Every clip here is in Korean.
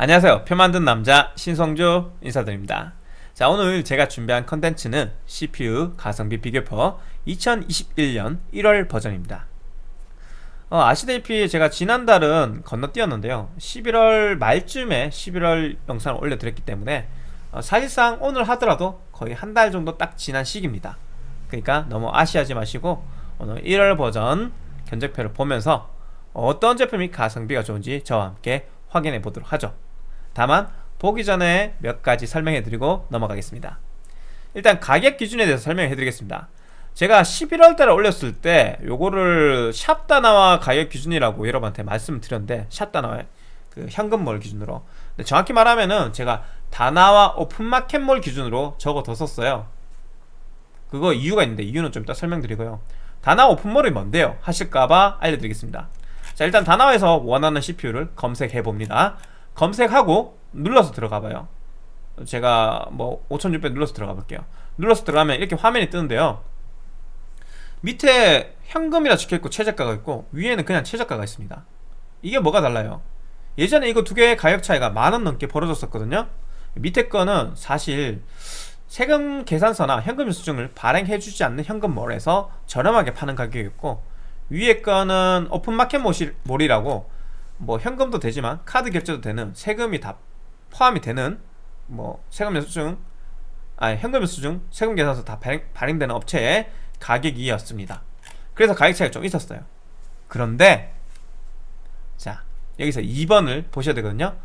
안녕하세요. 표 만든 남자 신성주 인사드립니다. 자 오늘 제가 준비한 컨텐츠는 CPU 가성비 비교표 2021년 1월 버전입니다. 어, 아시다시피 제가 지난달은 건너뛰었는데요. 11월 말쯤에 11월 영상을 올려드렸기 때문에 어, 사실상 오늘 하더라도 거의 한 달 정도 딱 지난 시기입니다. 그러니까 너무 아쉬하지 마시고 오늘 1월 버전 견적표를 보면서 어떤 제품이 가성비가 좋은지 저와 함께 확인해 보도록 하죠 다만 보기 전에 몇 가지 설명해 드리고 넘어가겠습니다. 일단 가격 기준에 대해서 설명해 드리겠습니다. 제가 11월달에 올렸을 때 요거를 샵다나와 가격 기준이라고 여러분한테 말씀을 드렸는데 샵다나와 그 현금몰 기준으로. 정확히 말하면은 제가 다나와 오픈마켓몰 기준으로 적어뒀었어요. 그거 이유가 있는데 이유는 좀 이따 설명드리고요. 다나 오픈몰이 뭔데요? 하실까봐 알려드리겠습니다. 자 일단 다나와에서 원하는 CPU를 검색해봅니다 검색하고 눌러서 들어가 봐요. 제가 뭐 5600 눌러서 들어가 볼게요. 눌러서 들어가면 이렇게 화면이 뜨는데요. 밑에 현금이라 적혀있고 최저가가 있고 위에는 그냥 최저가가 있습니다. 이게 뭐가 달라요? 예전에 이거 두 개의 가격 차이가 만 원 넘게 벌어졌었거든요. 밑에 거는 사실 세금 계산서나 현금 수증을 발행해주지 않는 현금몰에서 저렴하게 파는 가격이었고 위에 거는 오픈마켓 몰이라고 뭐 현금도 되지만 카드 결제도 되는 세금이 다 포함이 되는 뭐 세금 연수증 아니 현금 연수증 세금 계산서 다 발행, 발행 되는 업체의 가격이었습니다. 그래서 가격 차이가 좀 있었어요. 그런데 자 여기서 2번을 보셔야 되거든요.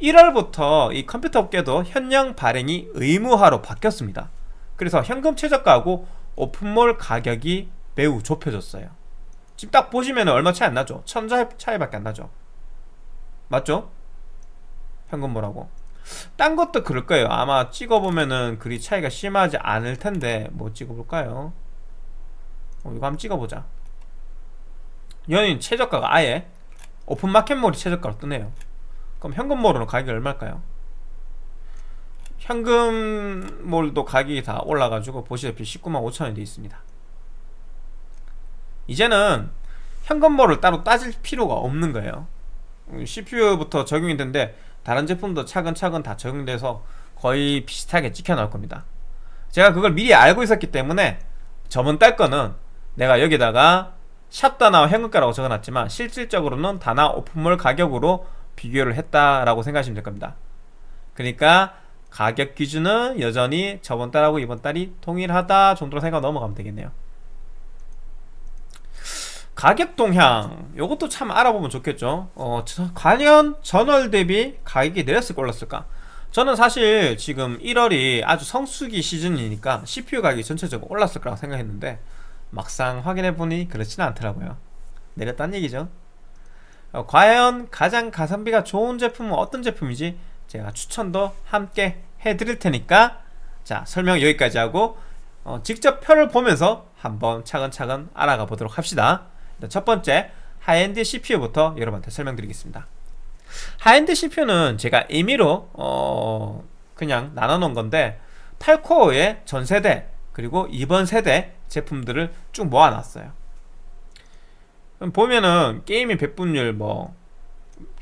1월부터 이 컴퓨터 업계도 현령 발행이 의무화로 바뀌었습니다. 그래서 현금 최저가하고 오픈몰 가격이 매우 좁혀졌어요. 지금 딱 보시면 얼마 차이 안 나죠? 천자 차이밖에 안 나죠 맞죠? 현금몰하고 딴 것도 그럴 거예요 아마 찍어보면은 그리 차이가 심하지 않을 텐데 뭐 찍어볼까요? 어, 이거 한번 찍어보자 연인 최저가가 아예 오픈마켓몰이 최저가로 뜨네요 그럼 현금몰은 가격이 얼마일까요? 현금몰도 가격이 다 올라가지고 보시다시피 19만 5천원이 되어 있습니다 이제는 현금몰을 따로 따질 필요가 없는 거예요 CPU부터 적용이 되는데 다른 제품도 차근차근 다 적용돼서 거의 비슷하게 찍혀 나올 겁니다. 제가 그걸 미리 알고 있었기 때문에 저번 달 거는 내가 여기다가 샵 다나 현금가라고 적어놨지만 실질적으로는 다나 오픈몰 가격으로 비교를 했다라고 생각하시면 될 겁니다. 그러니까 가격 기준은 여전히 저번 달하고 이번 달이 동일하다 정도로 생각 넘어가면 되겠네요 가격 동향 이것도 참 알아보면 좋겠죠. 어, 과연 전월 대비 가격이 내렸을까 올랐을까? 저는 사실 지금 1월이 아주 성수기 시즌이니까 CPU 가격이 전체적으로 올랐을 거라고 생각했는데 막상 확인해보니 그렇지는 않더라고요. 내렸다는 얘기죠. 어, 과연 가장 가성비가 좋은 제품은 어떤 제품이지 제가 추천도 함께 해드릴 테니까 자 설명 여기까지 하고 어, 직접 표를 보면서 한번 차근차근 알아가 보도록 합시다 첫 번째 high-end CPU부터 여러분한테 설명드리겠습니다. high-end CPU는 제가 임의로 어 그냥 나눠 놓은 건데 8코어의 전세대 그리고 이번 세대 제품들을 쭉 모아놨어요. 보면은 gaming 백분율 뭐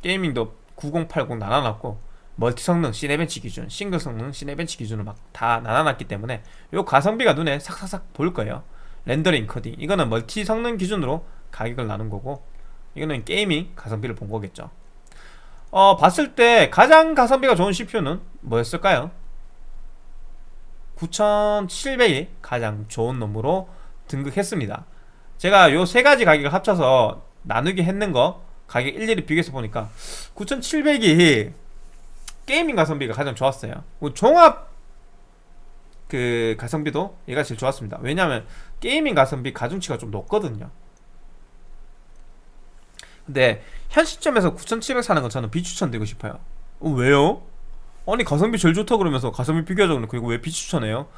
gaming도 9080 나눠놨고 멀티 성능 Cinebench 기준 싱글 성능 Cinebench 기준으로 막 다 나눠놨기 때문에 요 가성비가 눈에 삭삭삭 보일 거예요. 렌더링 코딩. 이거는 멀티 성능 기준으로 가격을 나눈 거고 이거는 gaming 가성비를 본 거겠죠. 어 봤을 때 가장 가성비가 좋은 CPU는 뭐였을까요? 9700이 가장 좋은 놈으로 등극했습니다. 제가 요 세 가지 가격을 합쳐서 나누기 했는 거 가격 일일이 비교해서 보니까 9700이 gaming 가성비가 가장 좋았어요. 종합 그 가성비도 얘가 제일 좋았습니다. 왜냐하면 gaming 가성비 가중치가 좀 높거든요 근데 현 시점에서 9700 사는 건 저는 비추천드리고 싶어요 어, 왜요? 아니 가성비 제일 좋다 그러면서 가성비 비교하자고 그리고 왜 비추천해요?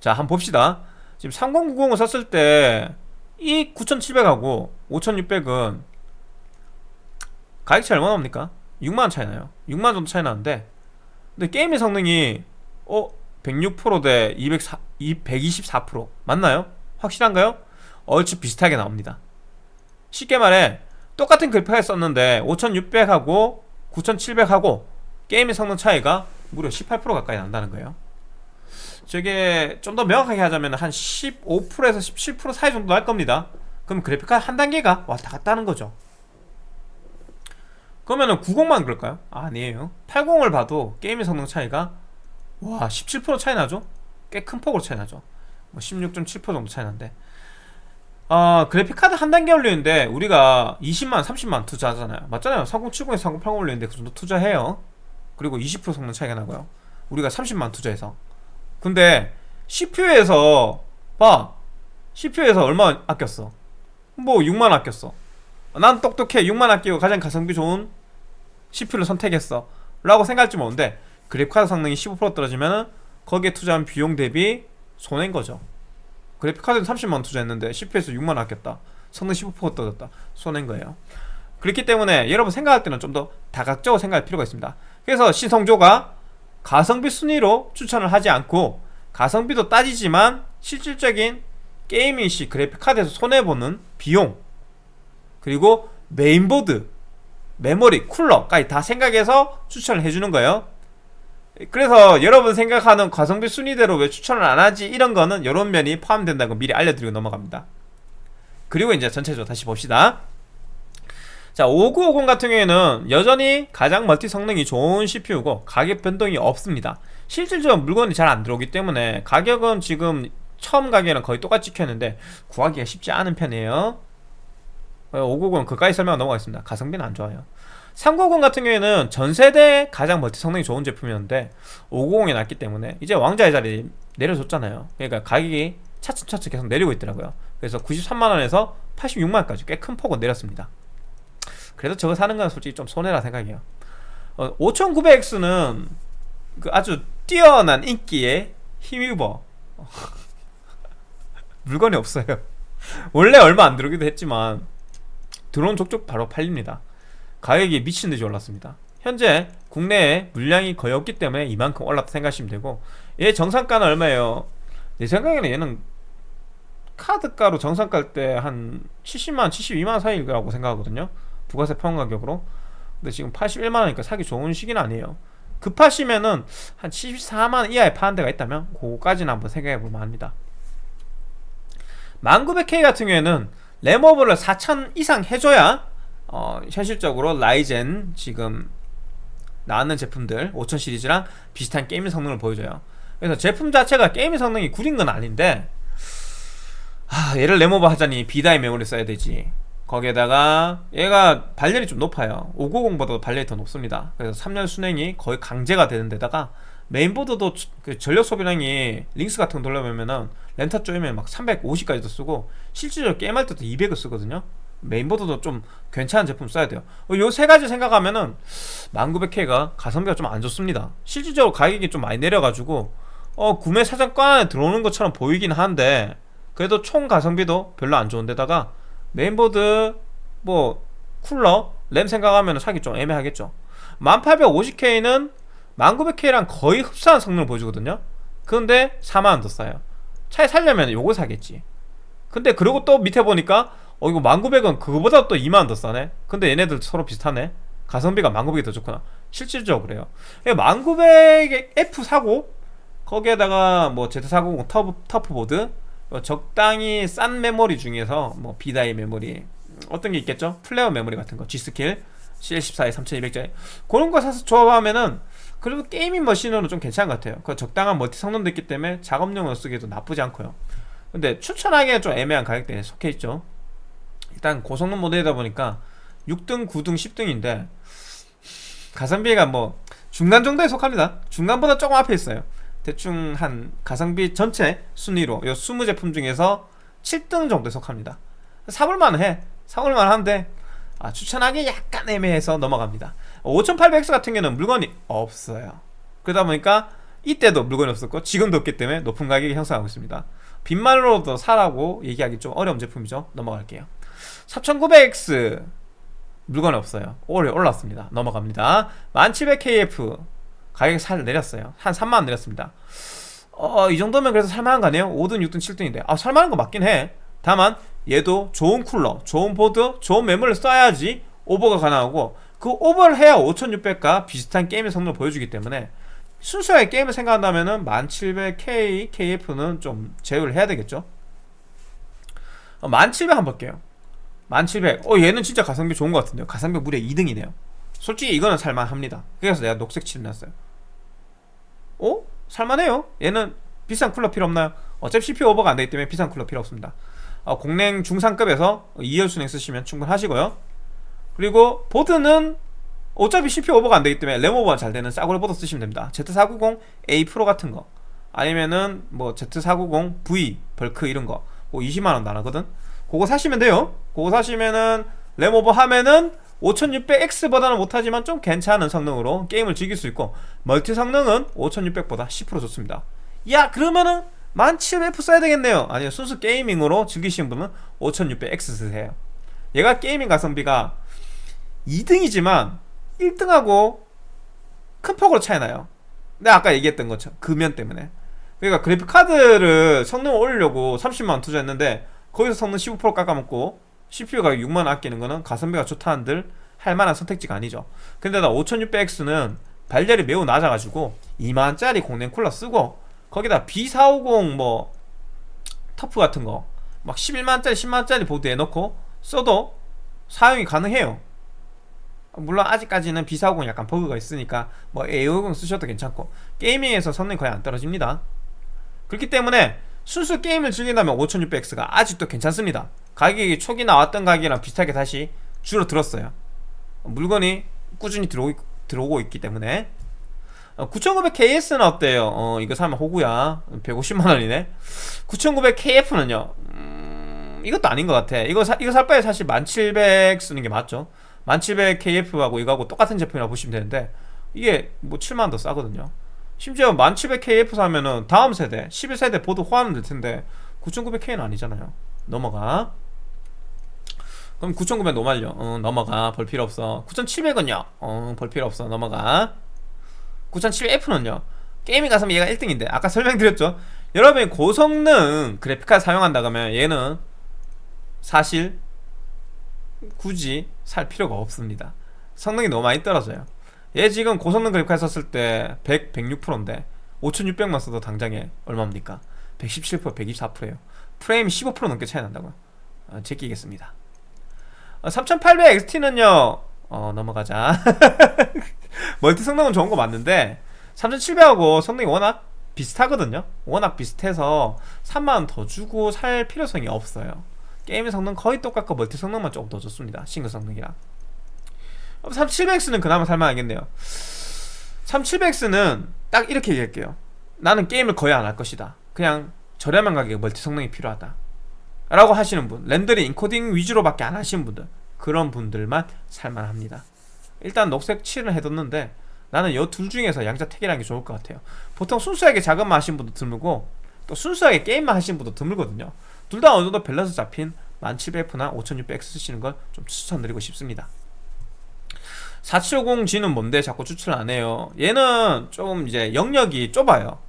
자 한번 봅시다 지금 3090을 샀을 때 이 9700하고 5600은 가격 차이 얼마나 납니까? 6만원 차이 나요 6만원 정도 차이 나는데 근데 게임의 성능이 어? 106%대 204, 124% 맞나요? 확실한가요? 얼추 비슷하게 나옵니다 쉽게 말해 똑같은 그래픽을 썼는데 5600하고 9700하고 게임의 성능 차이가 무려 18% 가까이 난다는 거예요. 저게 좀 더 명확하게 하자면 한 15%에서 17% 사이 정도 날 겁니다. 그럼 그래픽카드 한 단계가 왔다 갔다 하는 거죠. 그러면은 90만 그럴까요? 아, 아니에요. 80을 봐도 게임의 성능 차이가 와 17% 차이 나죠? 꽤 큰 폭으로 차이 나죠. 뭐16.7% 정도 차이 나는데 어, 그래픽카드 한 단계 올리는데 우리가 20만 30만 투자하잖아요. 맞잖아요. 3070에서 3080 올리는데 그 정도 투자해요. 그리고 20% 성능 차이가 나고요. 우리가 30만 투자해서. 근데 CPU에서 봐. CPU에서 얼마 아꼈어? 뭐 6만 아꼈어. 난 똑똑해. 6만 아끼고 가장 가성비 좋은 CPU를 선택했어. 라고 생각할지 모르는데 그래픽카드 성능이 15% 떨어지면 거기에 투자한 비용 대비 손해인 거죠 그래픽카드는 30만 투자했는데 CPU에서 6만 아꼈다. 성능 15% 떨어졌다. 손해인 거예요. 그렇기 때문에 여러분 생각할 때는 좀 더 다각적으로 생각할 필요가 있습니다. 그래서 신성조가 가성비 순위로 추천을 하지 않고 가성비도 따지지만 실질적인 게이밍 시 그래픽카드에서 손해보는 비용 그리고 메인보드 메모리, 쿨러까지 다 생각해서 추천을 해주는 거예요 그래서 여러분 생각하는 가성비 순위대로 왜 추천을 안 하지? 이런 거는 이런 면이 포함된다는 거 미리 알려드리고 넘어갑니다. 그리고 이제 전체적으로 다시 봅시다. 자 5950 같은 경우에는 여전히 가장 멀티 성능이 좋은 CPU고 가격 변동이 없습니다. 실질적으로 물건이 잘 안 들어오기 때문에 가격은 지금 처음 가격이랑 거의 똑같이 찍혔는데 구하기가 쉽지 않은 편이에요. 590은 그까지 설명 넘어가겠습니다. 가성비는 안 좋아요 390 같은 경우에는 전세대 가장 멀티 성능이 좋은 제품이었는데 590이 났기 때문에 이제 왕자의 자리 내려줬잖아요. 그러니까 가격이 차츰차츰 계속 내리고 있더라고요. 그래서 93만원에서 86만원까지 꽤 큰 폭은 내렸습니다. 그래도 저거 사는 건 솔직히 좀 손해라 생각해요. 어, 5900X는 그 아주 뛰어난 인기에 힘입어 물건이 없어요. 원래 얼마 안 들어오기도 했지만 드론 족족 바로 팔립니다 가격이 미친듯이 올랐습니다. 현재 국내에 물량이 거의 없기 때문에 이만큼 올랐다 생각하시면 되고 얘 정상가는 얼마예요? 내 생각에는 얘는 카드가로 정상가일 때 한 70만원, 72만원 사이라고 생각하거든요. 부가세 포함 가격으로. 근데 지금 81만원이니까 사기 좋은 시기는 아니에요. 급하시면은 한 74만원 이하에 파는 데가 있다면 그거까지는 한번 생각해 볼만 합니다. 1900K 같은 경우에는 램오버를 4000 이상 해줘야 어, 현실적으로 라이젠 지금 나왔는 제품들 5000 시리즈랑 비슷한 게임 성능을 보여줘요. 그래서 제품 자체가 게임 성능이 구린 건 아닌데 하, 얘를 램오버 하자니 B-die 메모리 써야 되지. 거기에다가 얘가 발열이 좀 높아요. 590보다 발열이 더 높습니다. 그래서 3열 수랭이 거의 강제가 되는 데다가 메인보드도 그 전력 소비량이 LinX 같은 거 돌려보면은 램타 쪼이면 막 350까지도 쓰고 실질적으로 게임할 때도 200을 쓰거든요 메인보드도 좀 괜찮은 제품 써야 돼요. 요 세 가지 생각하면은 1900K가 가성비가 좀 안 좋습니다. 실질적으로 가격이 좀 많이 내려가지고 어 구매 사정권 안에 들어오는 것처럼 보이긴 한데 그래도 총 가성비도 별로 안 좋은데다가 메인보드 뭐 쿨러 램 생각하면 사기 좀 애매하겠죠. 1850K는 1900K랑 거의 흡사한 성능을 보여주거든요. 그런데 4만원 더 싸요. 차에 살려면 요거 사겠지. 근데 그리고 또 밑에 보니까 어 이거 1900은 그거보다 또 2만원 더 싸네? 근데 얘네들 서로 비슷하네? 가성비가 1900이 더 좋구나. 실질적으로 그래요. 1900에 F 사고 거기에다가 뭐 Z490 TUF, TUF보드 어, 적당히 싼 메모리 중에서 뭐 B-die 메모리 어떤 게 있겠죠? Flare 메모리 같은 거 G.SKILL CL14에 3200짜리. 그런 거 사서 조합하면은 그래도 gaming 머신으로 좀 괜찮은 것 같아요. 그 적당한 multi 성능도 있기 때문에 작업용으로 쓰기에도 나쁘지 않고요. 근데 추천하기에는 좀 애매한 가격대에 속해 있죠 일단 고성능 모델이다 보니까 6등, 9등, 10등인데 가성비가 뭐 중간 정도에 속합니다. 중간보다 조금 앞에 있어요. 대충 한 가성비 전체 순위로 요 20제품 중에서 7등 정도에 속합니다. 사볼만 해. 사볼만 한데 아, 추천하기 약간 애매해서 넘어갑니다. 5800X 같은 경우는 물건이 없어요. 그러다 보니까 이때도 물건이 없었고 지금도 없기 때문에 높은 가격이 형성하고 있습니다. 빈말로도 사라고 얘기하기 좀 어려운 제품이죠. 넘어갈게요 3900X 물건이 없어요. 올해 올랐습니다. 넘어갑니다. 1700KF 가격이 살 내렸어요. 한 3만원 내렸습니다. 어, 이 정도면 그래서 살만한 거 아니에요? 5등, 6등, 7등인데. 아 살만한 거 맞긴 해. 다만 얘도 좋은 쿨러, 좋은 보드, 좋은 메모리를 써야지 오버가 가능하고 그 오버를 해야 5600과 비슷한 게임의 성능을 보여주기 때문에 순수하게 게임을 생각한다면 은 1700K, KF는 좀 제외를 해야 되겠죠? 1700 한번 볼게요 1700. 어 얘는 진짜 가성비 좋은 것 같은데요. 가성비 무려 2등이네요. 솔직히 이거는 살만합니다. 그래서 내가 녹색 칠해놨어요. 어? 살만해요. 얘는 비싼 쿨러 필요 없나요? 어차피 CPU 오버가 안 되기 때문에 비싼 쿨러 필요 없습니다. 어, 공랭 중상급에서 2열 수랭 쓰시면 충분하시고요. 그리고 보드는 어차피 CPU 오버가 안 되기 때문에 램 오버가 잘 되는 싸구려 보드 쓰시면 됩니다. Z490A 프로 같은 거. 아니면은 뭐 Z490V bulk 이런 거. 뭐 20만원 나가거든 그거 사시면 돼요. 그거 사시면은 램 오버 하면은 5600X보다는 못하지만 좀 괜찮은 성능으로 게임을 즐길 수 있고 multi 성능은 5600보다 10% 좋습니다. 야 그러면은 1700F 써야 되겠네요. 아니요 순수 gaming으로 즐기시는 분은 5600X 쓰세요. 얘가 gaming 가성비가 2등이지만 1등하고 큰 폭으로 차이나요. 내가 아까 얘기했던 것처럼 금연 때문에. 그러니까 그래픽카드를 성능을 올리려고 30만원 투자했는데 거기서 성능 15% 깎아먹고 CPU 가격 6만원 아끼는 거는 가성비가 좋다는들 할만한 선택지가 아니죠. 근데 나 5600X는 발열이 매우 낮아가지고 2만원짜리 공랭 쿨러 쓰고 거기다 B450 뭐 터프 같은 거 막 11만원짜리 10만원짜리 보드 해놓고 써도 사용이 가능해요. 물론 아직까지는 B450 약간 버그가 있으니까 뭐 A50 쓰셔도 괜찮고 게이밍에서 성능이 거의 안 떨어집니다. 그렇기 때문에 순수 게임을 즐긴다면 5600X가 아직도 괜찮습니다. 가격이 초기 나왔던 가격이랑 비슷하게 다시 줄어들었어요. 물건이 꾸준히 들어오, 들어오고 있기 때문에. 9900KS는 어때요? 어 이거 사면 호구야. 150만원이네. 9900KF는요 음, 이것도 아닌 것 같아. 이거 사, 이거 살 바에 사실 1700 쓰는 게 맞죠? 1700KF하고 이거하고 똑같은 제품이라고 보시면 되는데 이게 뭐 7만원 더 싸거든요 심지어 1700KF 사면은 다음 세대 11세대 보드 호환은 될 텐데 9900K는 아니잖아요. 넘어가. 그럼 9900 normal요? 어, 넘어가. 볼 필요 없어. 9700은요? 어, 볼 필요 없어. 넘어가. 9700F는요? gaming 가성비면 얘가 1등인데. 아까 설명드렸죠? 여러분이 고성능 그래픽카드 사용한다 그러면 얘는 사실 굳이 살 필요가 없습니다. 성능이 너무 많이 떨어져요 얘 지금 고성능 그래픽카드 썼을 때 100, 106%인데 5600만 써도 당장에 얼마입니까? 117% 124%에요. 프레임 15% 넘게 차이 난다고요. 어, 제끼겠습니다. 어, 3800XT는요 어 넘어가자. 멀티 성능은 좋은 거 맞는데 3700하고 성능이 워낙 비슷하거든요. 워낙 비슷해서 3만원 더 주고 살 필요성이 없어요. 게임 성능 거의 똑같고 multi 성능만 조금 더 좋습니다. 싱글 성능이랑 3700X는 그나마 살만하겠네요. 3700X는 딱 이렇게 얘기할게요. 나는 게임을 거의 안 할 것이다. 그냥 저렴한 가격에 multi 성능이 필요하다. 라고 하시는 분 렌더링 인코딩 위주로 밖에 안 하시는 분들 그런 분들만 살만합니다. 일단 녹색 칠을 해뒀는데 나는 이 둘 중에서 양자택일하는 게 좋을 것 같아요. 보통 순수하게 작업만 하시는 분도 드물고 또 순수하게 게임만 하시는 분도 드물거든요. 둘 다 어느 정도 밸런스 잡힌 1700F나 5600X 쓰시는 걸 좀 추천드리고 싶습니다 4750G는 뭔데 자꾸 추천을 안 해요. 얘는 좀 이제 영역이 좁아요.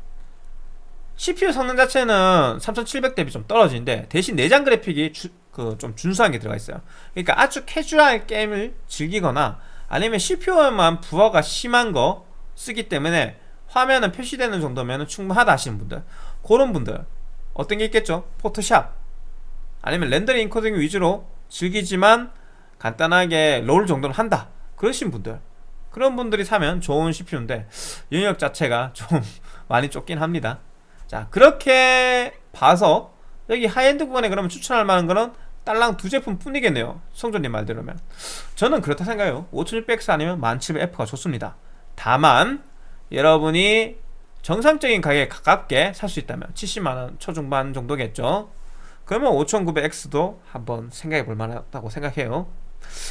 CPU 성능 자체는 3700 대비 좀 떨어지는데 대신 내장 그래픽이 그좀 준수한 게 들어가 있어요. 그러니까 아주 캐주얼 게임을 즐기거나 아니면 CPU만 부하가 심한 거 쓰기 때문에 화면은 표시되는 정도면 충분하다 하시는 분들 그런 분들 어떤 게 있겠죠? 포토샵 아니면 렌더링 인코딩 위주로 즐기지만 간단하게 롤 정도는 한다 그러신 분들. 그런 분들이 사면 좋은 CPU인데 영역 자체가 좀 많이 좁긴 합니다. 자 그렇게 봐서 여기 하이엔드 구간에 그러면 추천할 만한 거는 딸랑 두 제품 뿐이겠네요. 성조님 말대로면. 저는 그렇다 생각해요. 5600X 아니면 1700F가 좋습니다. 다만 여러분이 정상적인 가격에 가깝게 살 수 있다면 70만원 초중반 정도겠죠? 그러면 5900X도 한번 생각해 볼 만하다고 생각해요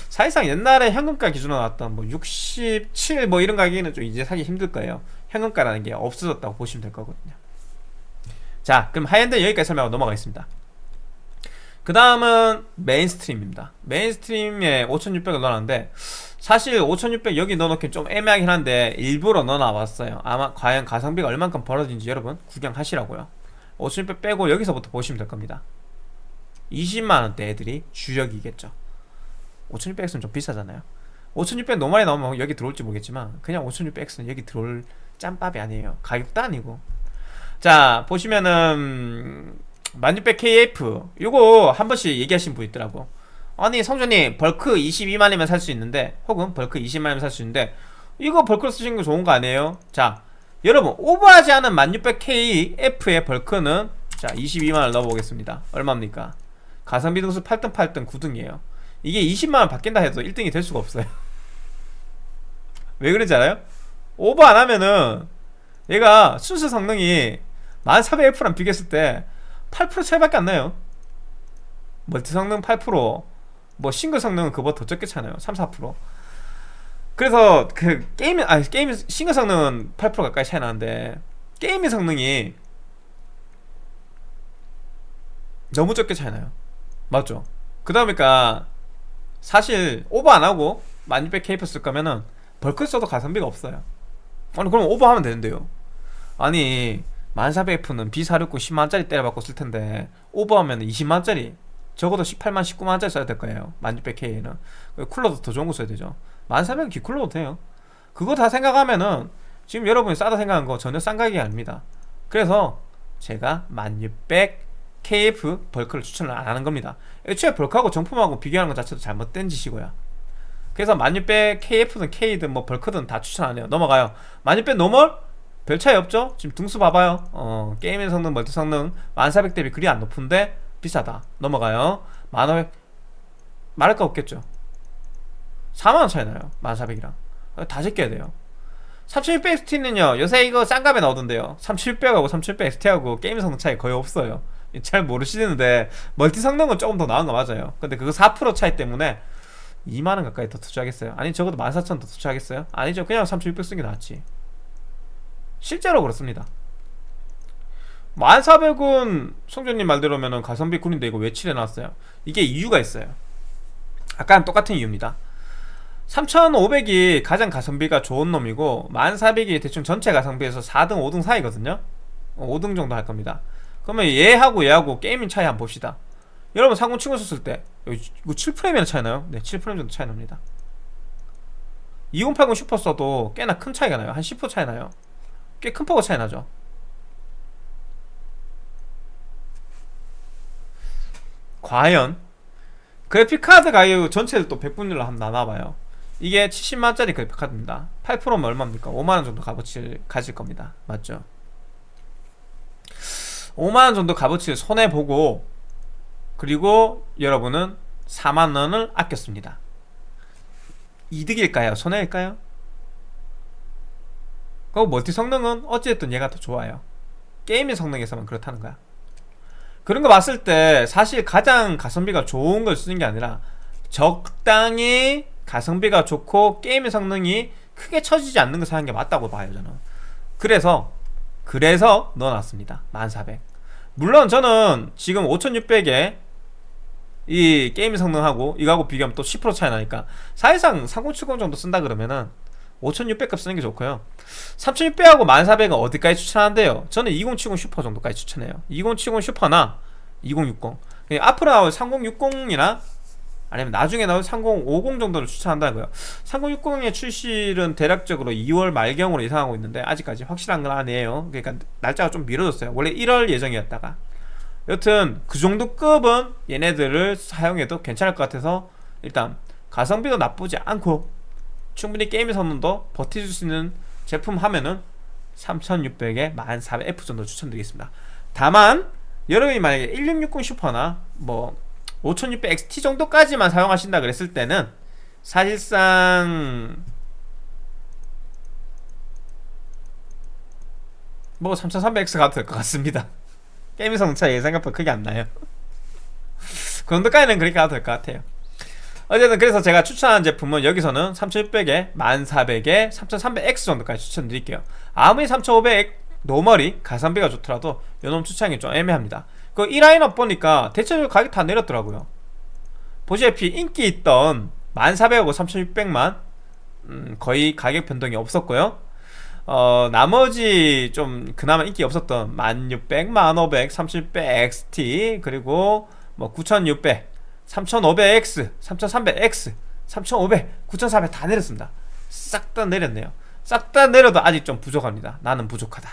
사실상 옛날에 현금가 기준으로 나왔던 뭐 67 뭐 이런 가격에는 좀 이제 사기 힘들 거예요. 현금가라는 게 없어졌다고 보시면 될 거거든요. 자 그럼 하이엔드 여기까지 설명하고 넘어가겠습니다. 그 다음은 mainstream입니다. mainstream에 5600을 넣어놨는데 사실 5600 여기 넣어놓긴 좀 애매하긴 한데 일부러 넣어놔봤어요. 아마 과연 가성비가 얼만큼 벌어진지 여러분 구경하시라고요. 5600 빼고 여기서부터 보시면 될 겁니다. 20만원대 애들이 주력이겠죠 5600X는 좀 비싸잖아요. 5600 normal이 나오면 여기 들어올지 모르겠지만 그냥 5600X는 여기 들어올 짬밥이 아니에요. 가격도 아니고. 자 보시면은 1600KF 요거 한 번씩 얘기하신 분 있더라고. 아니 성준님 bulk 22만이면 살 수 있는데 혹은 bulk 20만이면 살 수 있는데 이거 bulk로 쓰시는 거 좋은 거 아니에요? 자 여러분 오버하지 않은 1600KF의 bulk는 자 22만원 넣어보겠습니다. 얼마입니까? 가성비 등수 8등 8등 9등이에요 이게 20만원 바뀐다 해도 1등이 될 수가 없어요. 왜 그런지 알아요? 오버 안 하면은 얘가 순수 성능이 1400F랑 비교했을 때 8% 차이밖에 안 나요. multi 성능 8%뭐 싱글 성능은 그보다 더 적게 차나요? 3, 4% 그래서 그 게임 아 게임 싱글 성능은 8% 가까이 차이 나는데 게임의 성능이 너무 적게 차이 나요. 맞죠? 그다음이니까 사실 오버 안 하고 1600K 쓸 거면은 벌크 써도 가성비가 없어요. 아니 그럼 오버하면 되는데요. 아니 1400F는 B460 10만원짜리 때려받고 쓸 텐데 오버하면 20만원짜리 적어도 18만 19만원짜리 써야 될 거예요. 1600K는. 쿨러도 더 좋은 거 써야 되죠. 1400은 기쿨러도 돼요. 그거 다 생각하면은 지금 여러분이 싸다 생각한 거 전혀 싼 가격이 아닙니다. 그래서 제가 1600KF bulk를 추천을 안 하는 겁니다. 애초에 bulk하고 정품하고 비교하는 것 자체도 잘못된 짓이고요. 그래서 1600KF든 K든 뭐 bulk든 다 추천 안 해요. 넘어가요. 1600 normal? 별 차이 없죠? 지금 등수 봐봐요. 어, 게임의 성능, multi 성능 1400 대비 그리 안 높은데 비싸다. 넘어가요. 1500 말할 거 없겠죠? 4만원 차이 나요. 1400이랑. 다 제껴야 돼요. 3600XT는요 요새 이거 싼 값에 나오던데요. 3700하고 3700XT하고 게임 성능 차이 거의 없어요 잘 모르시는데 멀티 성능은 조금 더 나은 거 맞아요. 근데 그거 4% 차이 때문에 2만원 가까이 더 투자하겠어요? 아니 적어도 14,000원 더 투자하겠어요? 아니죠. 그냥 3600 쓰는 게 낫지. 실제로 그렇습니다. 1400은 성준님 말대로면 가성비 꿀인데 이거 왜 칠해놨어요? 이게 이유가 있어요. 아까랑 똑같은 이유입니다. 3500이 가장 가성비가 좋은 놈이고 1400이 대충 전체 가성비에서 4등 5등 사이거든요. 5등 정도 할 겁니다 그러면 얘하고 얘하고 gaming 차이 한번 봅시다. 여러분 상공 치고 썼을 때 이거 7프레임이나 차이 나요? 네 7프레임 정도 차이 납니다. 2080 슈퍼 써도 꽤나 큰 차이가 나요. 한 10% 차이 나요. 꽤 큰 폭의 차이 나죠. 과연 그래픽카드 가격 전체를 또 100분율로 한번 나눠봐요. 이게 70만원짜리 그래픽카드입니다. 8%면 얼마입니까? 5만원 정도 값어치를 가질 겁니다. 맞죠? 5만원 정도 값어치를 손해보고 그리고 여러분은 4만원을 아꼈습니다 이득일까요? 손해일까요? 그 멀티 성능은 어찌됐든 얘가 더 좋아요 게임의 성능에서만 그렇다는 거야 그런 거 봤을 때 사실 가장 가성비가 좋은 걸 쓰는 게 아니라 적당히 가성비가 좋고 게임의 성능이 크게 처지지 않는 걸 사는 게 맞다고 봐요 저는 그래서 그래서 넣어놨습니다. 1400 물론 저는 지금 5600에 이 게임 성능하고 이거하고 비교하면 또 10% 차이 나니까 사실상 3070 정도 쓴다 그러면은 5600값 쓰는 게 좋고요. 3600하고 1400은 어디까지 추천하는데요? 저는 2070 슈퍼 정도까지 추천해요. 2070 슈퍼나 2060 앞으로 나올 3060이나 아니면 나중에 나올 3050 정도를 추천한다고요. 3060의 출시는 대략적으로 2월 말경으로 예상하고 있는데 아직까지 확실한 건 아니에요. 그러니까 날짜가 좀 미뤄졌어요. 원래 1월 예정이었다가. 여튼 그 정도 급은 얘네들을 사용해도 괜찮을 것 같아서 일단 가성비도 나쁘지 않고 충분히 게임의 성능도 버텨줄 수 있는 제품 하면은 3600에 1400F 정도 추천드리겠습니다. 다만 여러분이 만약에 1660 슈퍼나 뭐 5600XT 정도까지만 사용하신다 그랬을 때는 사실상 뭐 3300X 가도 될것 같습니다. 게임 성능 차이 생각보다 크게 안 나요. 그 정도까지는 그렇게 가도 될 것 같아요. 어쨌든 그래서 제가 추천한 제품은 여기서는 3600에 1400에 3300X 정도까지 추천드릴게요. 아무리 3500 normal이 가성비가 좋더라도 요놈 추천이 좀 애매합니다 그 이 라인업 보니까 대체적으로 가격 다 내렸더라고요. 보시다시피 인기 있던 1400하고 3600만 음, 거의 가격 변동이 없었고요. 어, 나머지 좀 그나마 인기 없었던 1600, 1500, 3700 XT 그리고 뭐 9600, 3500X, 3300X 3500, 9400 다 내렸습니다. 싹 다 내렸네요. 싹 다 내려도 아직 좀 부족합니다. 나는 부족하다.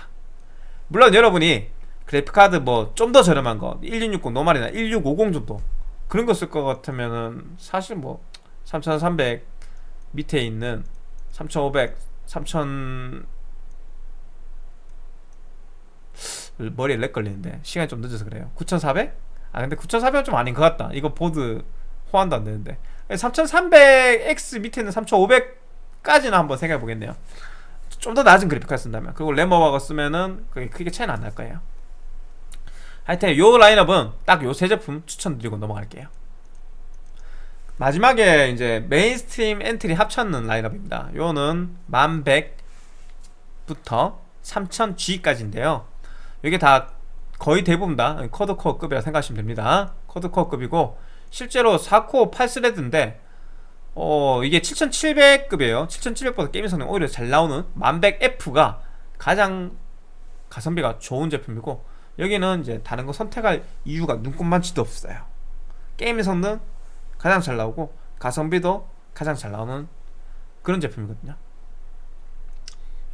물론 여러분이 그래픽카드 뭐 좀 더 저렴한 거 1660 normal이나 1650 정도. 그런 거 쓸 것 같으면은 사실 뭐 3300 밑에 있는 3500, 3000 머리에 lag 걸리는데 시간이 좀 늦어서 그래요. 9400? 아 근데 9400은 좀 아닌 것 같다. 이거 보드 호환도 안 되는데. 3300X 밑에 있는 3500까지는 한번 생각해 보겠네요. 좀 더 낮은 그래픽카드 쓴다면. 그리고 램오버 쓰면은 그게 크게 차이는 안 날 거예요 하여튼 요 라인업은 딱 요 세 제품 추천드리고 넘어갈게요. 마지막에 이제 mainstream entry 합쳤는 라인업입니다. 요는 1100부터 3000G까지인데요. 이게 다 거의 대부분 다 quad-core 급이라 생각하시면 됩니다. quad-core 급이고 실제로 4코어 8 thread인데 어 이게 7700급이에요. 7700보다 게임 성능 오히려 잘 나오는 1100F가 가장 가성비가 좋은 제품이고 여기는 이제 다른 거 선택할 이유가 눈꼽만치도 없어요. 게임 성능 가장 잘 나오고 가성비도 가장 잘 나오는 그런 제품이거든요.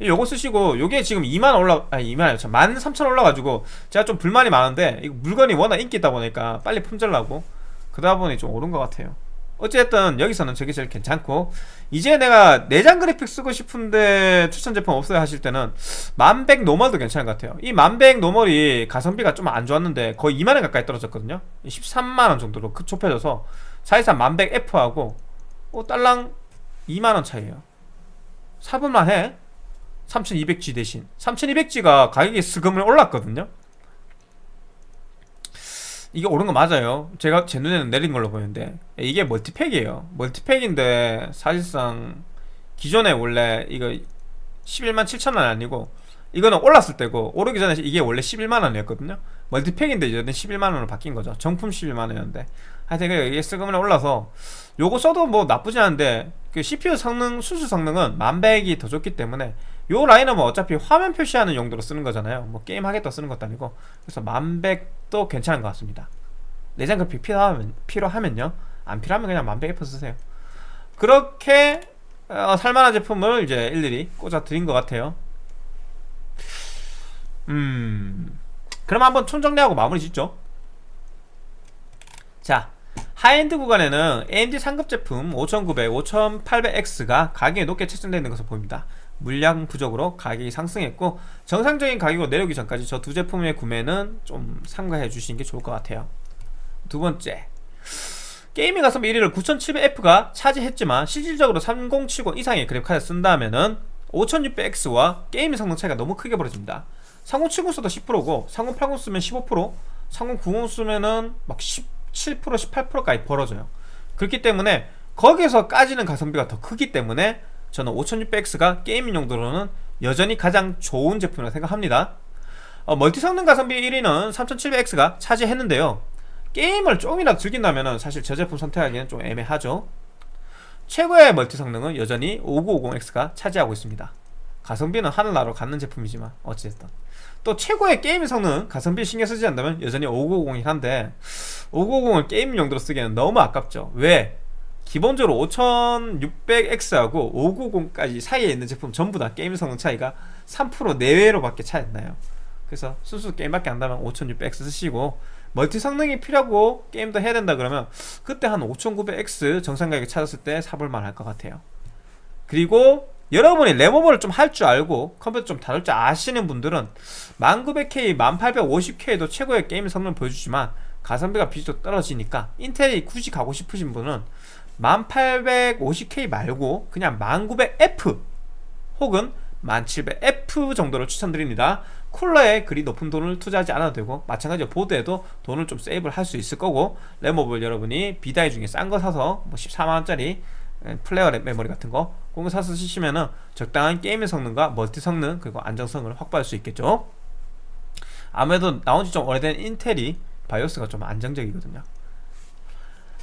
요거 쓰시고 요게 지금 2만 올라 아니 2만 참13,000 올라가지고 제가 좀 불만이 많은데 물건이 워낙 인기 있다 보니까 빨리 품절나고 그러다 보니 좀 오른 것 같아요 어쨌든 여기서는 저게 제일 괜찮고 이제 내가 내장 그래픽 쓰고 싶은데 추천 제품 없어요 하실 때는 만백 normal도 괜찮은 것 같아요. 이 만백 normal이 가성비가 좀 안 좋았는데 거의 2만원 가까이 떨어졌거든요. 13만원 정도로 그 좁혀져서 사실상 만백 F하고 어, 딸랑 2만원 차이에요. 사볼만 해. 3200G 대신. 3200G가 가격이 스금을 올랐거든요 이게 오른 거 맞아요. 제가 제 눈에는 내린 걸로 보이는데. 이게 멀티팩이에요. 멀티팩인데 사실상 기존에 원래 이거 11만 7천원 아니고 이거는 올랐을 때고 오르기 전에 이게 원래 11만원이었거든요. 멀티팩인데 이제는 11만원으로 바뀐 거죠. 정품 11만원이었는데. 하여튼 이게 스금을 올라서 요거 써도 뭐 나쁘지 않은데 그 CPU 성능 수수 성능은 만백이 더 좋기 때문에 요 라인업은 어차피 화면 표시하는 용도로 쓰는 거잖아요. 뭐 게임 하겠다 쓰는 것도 아니고. 그래서 만백도 괜찮은 것 같습니다. 내장 그래픽 필요하면, 필요하면요. 안 필요하면 그냥 만백 F 쓰세요. 그렇게 어, 살만한 제품을 이제 일일이 꽂아 드린 것 같아요. 음. 그럼 한번 총정리하고 마무리 짓죠. 자 하이엔드 구간에는 AMD 상급 제품 5900, 5800X가 가격이 높게 책정되어 있는 것으로 보입니다 물량 부족으로 가격이 상승했고 정상적인 가격으로 내려오기 전까지 저 두 제품의 구매는 좀 삼가해 주시는 게 좋을 것 같아요. 두 번째. gaming 가성비 1위를 9700F가 차지했지만 실질적으로 3070 이상의 그래픽카드 쓴다면은 5600X와 gaming 성능 차이가 너무 크게 벌어집니다. 3070 써도 10%고 3080 쓰면 15% 3090 쓰면은 막 17% 18%까지 벌어져요. 그렇기 때문에 거기에서 까지는 가성비가 더 크기 때문에 저는 5600X가 gaming 용도로는 여전히 가장 좋은 제품이라고 생각합니다. 어, 멀티 성능 가성비 1위는 3700X가 차지했는데요. 게임을 조금이라도 즐긴다면 사실 저 제품 선택하기는 좀 애매하죠. 최고의 멀티 성능은 여전히 5950X가 차지하고 있습니다. 가성비는 하늘나라로 간 제품이지만 어찌됐든. 또 최고의 게임 성능 가성비 신경 쓰지 않는다면 여전히 5950이긴 한데 5950을 게임 용도로 쓰기에는 너무 아깝죠. 왜? 기본적으로 5600X하고 590까지 사이에 있는 제품 전부 다 게임 성능 차이가 3% 내외로 밖에 차이 안 나요. 그래서 순수 게임밖에 안 하면 5600X 쓰시고 멀티 성능이 필요하고 게임도 해야 된다 그러면 그때 한 5900X 정상 가격에 찾았을 때 사볼만 할 것 같아요. 그리고 여러분이 램오버를 좀 할 줄 알고 컴퓨터 좀 다룰 줄 아시는 분들은 1900K, 1850K도 최고의 게임 성능을 보여주지만 가성비가 비교적 떨어지니까 인텔이 굳이 가고 싶으신 분은 1850K 말고 그냥 1900F 혹은 1700F 정도를 추천드립니다. 쿨러에 그리 높은 돈을 투자하지 않아도 되고 마찬가지로 보드에도 돈을 좀 세이브를 할 수 있을 거고 램오버를 여러분이 B-die 중에 싼 거 사서 뭐 14만원짜리 Flare 메모리 같은 거 사서 쓰시면은 적당한 게임의 성능과 멀티 성능 그리고 안정성을 확보할 수 있겠죠. 아무래도 나온 지 좀 오래된 인텔이 바이오스가 좀 안정적이거든요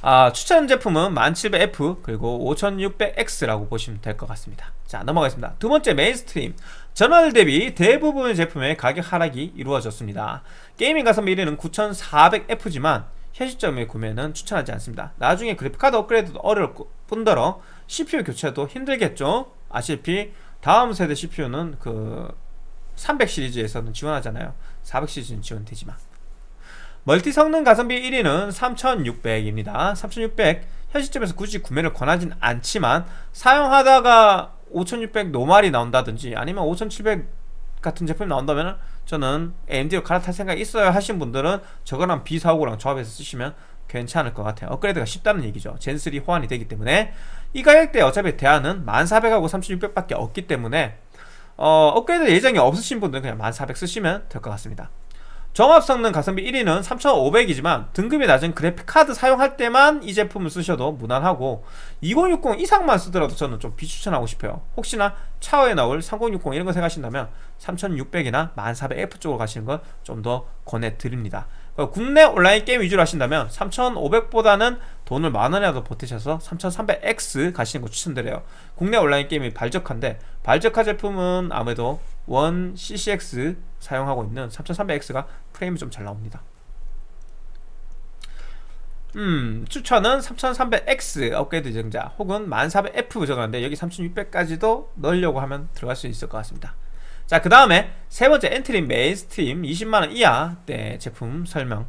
아, 추천 제품은 1700F 그리고 5600X라고 보시면 될 것 같습니다. 자 넘어가겠습니다. 두 번째 mainstream. 전월 대비 대부분의 제품의 가격 하락이 이루어졌습니다. gaming 가성비 1위는 9400F지만 현시점의 구매는 추천하지 않습니다. 나중에 그래픽카드 업그레이드도 어려울, 뿐더러 CPU 교체도 힘들겠죠? 아시다시피 다음 세대 CPU는 그 300 시리즈에서는 지원하잖아요. 400 시리즈는 지원되지만 멀티 성능 가성비 1위는 3600입니다. 3600 현 시점에서 굳이 구매를 권하진 않지만 사용하다가 5600 노말이 나온다든지 아니면 5700 같은 제품이 나온다면 저는 AMD로 갈아탈 생각이 있어요 하신 분들은 저거랑 비사오고랑 조합해서 쓰시면 괜찮을 것 같아요. 업그레이드가 쉽다는 얘기죠. 젠3 호환이 되기 때문에. 이 가격대에 어차피 대안은 1400하고 3600밖에 없기 때문에 어, 업그레이드 예정이 없으신 분들은 그냥 1400 쓰시면 될 것 같습니다 종합 성능 가성비 1위는 3500이지만 등급이 낮은 그래픽카드 사용할 때만 이 제품을 쓰셔도 무난하고 2060 이상만 쓰더라도 저는 좀 비추천하고 싶어요. 혹시나 차후에 나올 3060 이런 거 생각하신다면 3600이나 1400F 쪽으로 가시는 걸좀더 권해드립니다. 국내 온라인 게임 위주로 하신다면 3500보다는 돈을 만원이라도 보태셔서 3300X 가시는 거 추천드려요. 국내 온라인 게임이 발적한데 발적화 제품은 아무래도 원 CCX 사용하고 있는 3300X가 프레임이 좀 잘 나옵니다. 음 추천은 3300X 업그레이드 예정자 혹은 1400F 적었는데 여기 3600까지도 넣으려고 하면 들어갈 수 있을 것 같습니다. 자 그 다음에 세 번째 entry mainstream 20만원 이하대 제품 설명.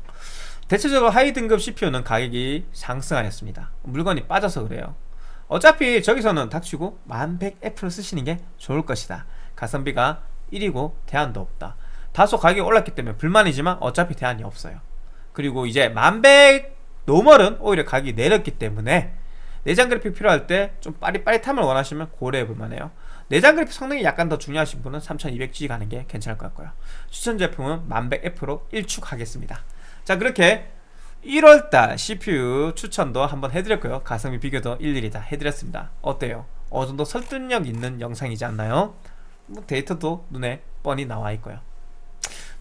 대체적으로 하위 등급 CPU는 가격이 상승하였습니다. 물건이 빠져서 그래요. 어차피 저기서는 닥치고 1100F를 쓰시는 게 좋을 것이다. 가성비가 1이고 대안도 없다 다소 가격이 올랐기 때문에 불만이지만 어차피 대안이 없어요. 그리고 이제 1100 normal은 오히려 가격이 내렸기 때문에 내장 그래픽 필요할 때 좀 빠릿빠릿함을 원하시면 고려해 볼 만해요. 내장 그래픽 성능이 약간 더 중요하신 분은 3200G 가는 게 괜찮을 것 같고요. 추천 제품은 1100F로 일축하겠습니다. 자 그렇게 1월달 CPU 추천도 한번 해드렸고요. 가성비 비교도 일일이 다 해드렸습니다. 어때요? 어느정도 설득력 있는 영상이지 않나요? 뭐 데이터도 눈에 뻔히 나와 있고요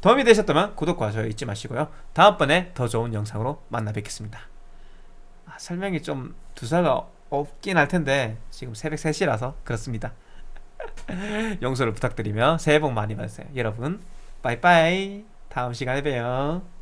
도움이 되셨다면 구독과 좋아요 잊지 마시고요. 다음번에 더 좋은 영상으로 만나 뵙겠습니다. 아, 설명이 좀 두사가 없긴 할 텐데 지금 새벽 3시라서 그렇습니다. 용서를 부탁드리며 새해 복 많이 받으세요. 여러분 빠이빠이. 다음 시간에 봬요